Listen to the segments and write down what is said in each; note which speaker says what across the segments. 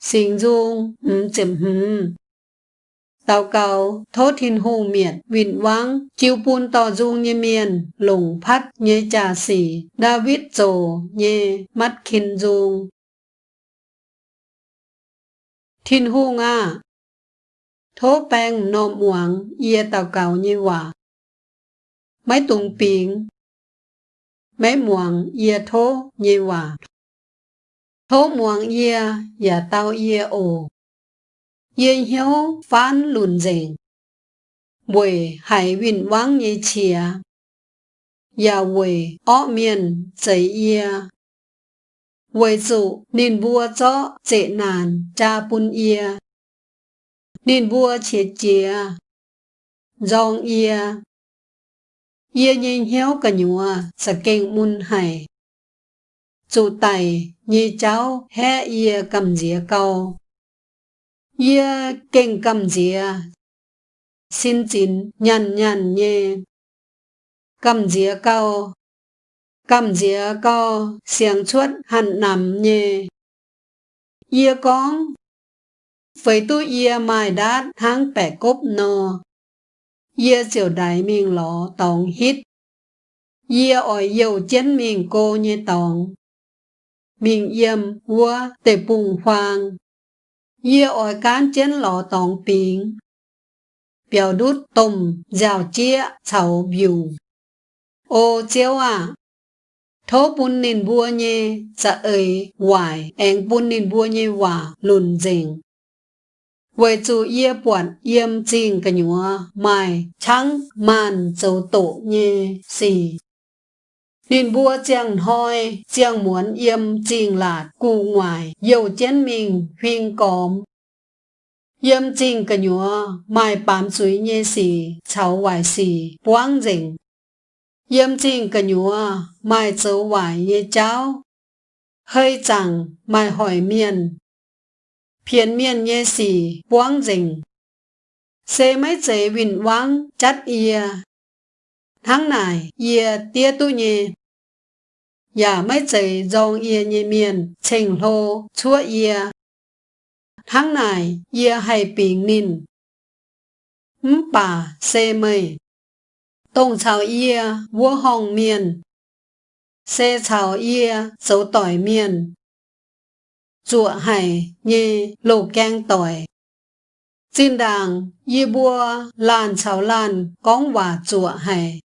Speaker 1: xình dung, ừm chìm hừm. Tàu cầu, thốt thiên hù miệt, vịn vắng, chiêu pun tò dung như miền, lùng phát như trà xỉ, David rồ như mắt kinh dung. Thiên hù nga, thố bèng nộm uống, yê tàu cầu như quả. Mấy tùng biển, mấy muộn yê thố như quả. Thố muộn yê, yà tao yê ồ. yên hiếu phán lùn rèn, Bùi hải vinh vắng như chìa. Yà bùi ó miền dạy yê. Bùi dụ nên vua cho dễ nàn cha bùn yê. Nên vua chế chìa. Dòng yê. Yê nhìn hiếu cả nhùa sẽ kênh môn hải. Chủ tài như cháu hé yê cầm dìa câu. Yê kinh cầm dìa, Xin chín nhằn nhằn nhê. Cầm dìa câu. Cầm dìa câu xiềng chuốt hẳn nằm nhê. Yê con. Với tu yê mai đát tháng bẻ cốp nô. Yê chiều đại mình lọ tổng hít. Yê ỏi dầu chén mình cô như tổng. Mình yêm bùng ỏi cán chén lọ đút chia, chảo biểu. Ô chéo à, thố bún nìn vua nhé, chả dạ ơi, hoài, anh bún nìn vua nhé hòa, lùn dình. Với chú yê bọn yêm chinh cả nhúa, mai, trắng, màn, châu tổ nhé, xì. Nên bua chàng hoi, chàng muốn yêm trình lạt, cụ ngoài, dầu chén mình, huyên cóm. Yêm trình cả nhúa, mai bám suy nhé xì, cháu hoài xì, quang rình Yêm trình cả nhúa, mai cháu hoài nhé cháu. Hơi chẳng, mai hỏi miền, phiền miền nhé xì, quang dình. Xe mấy chế vịnh vang chát ia. Tháng này, ia tia tu nhé. Dạ mấy chế dòng ia nhé miền, trình lô, chúa ia. Tháng này, ia hay bình nín. ấm bà, xe mây. Tông chào ia, vua hồng miền. Xe chào ia, dấu tỏi miền chùa hải như lô keng tỏi. Xin đàng y bua lan chào lan con hòa chùa hải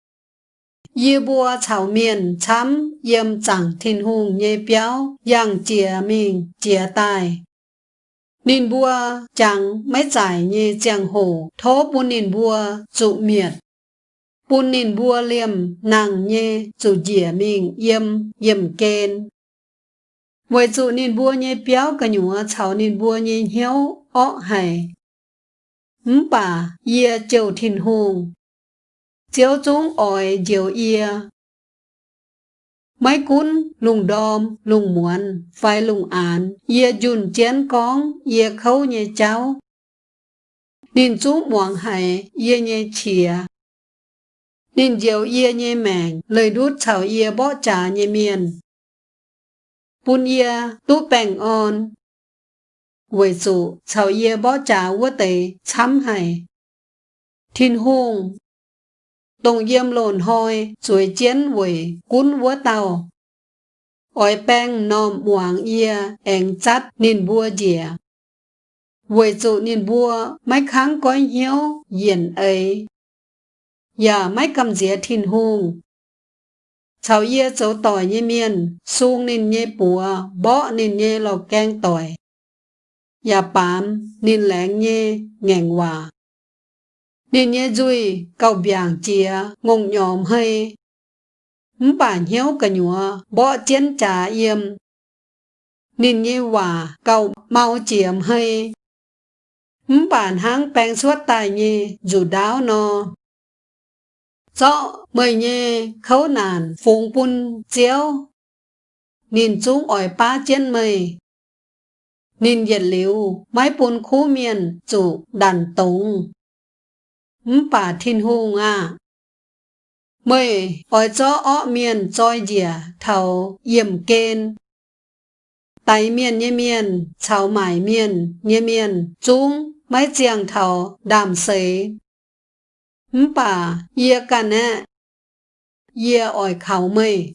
Speaker 1: yêu bua chào miền chấm yêm chẳng thiên hùng nhê béo yang chìa mình chìa tài. Nín bua chẳng mấy giải như chàng hồ thố bu nín bua dụ miệt. Bu nín bua liềm nàng nhê dụ dìa mình yêm yêm kên với dụ nên bua nhé béo cả nhúa cháu nên bua nhé hiếu ọ hải Ừm bà, yê châu thiên hùng chiếu chúng ỏi chiều yê. Mấy cún lùng đom, lùng muộn, phải lùng án, yê dùn chén con, yê khâu nhẹ cháu. Nên chú muộn hải, yê nhẹ chìa. Nên chiều yê nhẹ mèng, lời đút chảo yê bó trả nhẹ miền. Bún yê tú bèng on. Với dụ, chào yê bó trả vô tế chăm hải. Thiên hùng. Đồng yếm lồn hôi, chuối chiến vùi, cún vua tàu. Ôi bèng nòm hoàng yê anh chát nên bùa dìa. Vùi trụ nên bùa, mấy kháng có hiếu yên ấy. Dạ mấy cầm dìa thìn hùng. Chào yê cháu tỏi như miên, sung nên như bùa, bó nên như lò keng tỏi. Nhà bám nên lén như, ngàn hòa. Nên nhé dùi, cầu biàng chia, ngông nhòm hay Mũ bản hiếu cả nhùa, bỏ chiến trả yêm. Nên nhé hòa, cầu mau chiếm hay Mũ bản háng bèn suốt tài nhì dù đáo nó. Cho mời nhì khấu nàn phùng bún chiếu. Nhìn chúng ỏi ba trên mây. Nhìn nhiệt liu mái bún khu miền chủ đàn tùng mpa thiên hùng ngà Mời ở cho ọ miền choi dìa thảo yểm kên. Tài miền nhé miền, chào mải miền, nhé miền, chung, máy chiang thảo, đàm xế. Mpa, yê cả nè, yê ỏi khảo mây.